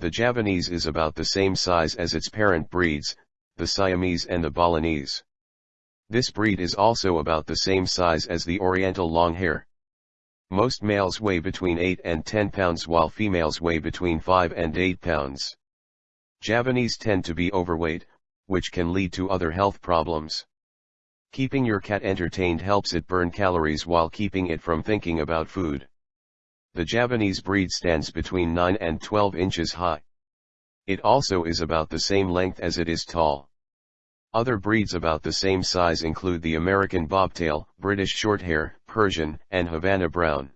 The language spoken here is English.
The Javanese is about the same size as its parent breeds, the Siamese and the Balinese. This breed is also about the same size as the Oriental Longhair. Most males weigh between 8 and 10 pounds while females weigh between 5 and 8 pounds. Javanese tend to be overweight, which can lead to other health problems. Keeping your cat entertained helps it burn calories while keeping it from thinking about food. The Javanese breed stands between 9 and 12 inches high. It also is about the same length as it is tall. Other breeds about the same size include the American Bobtail, British Shorthair, Persian, and Havana Brown.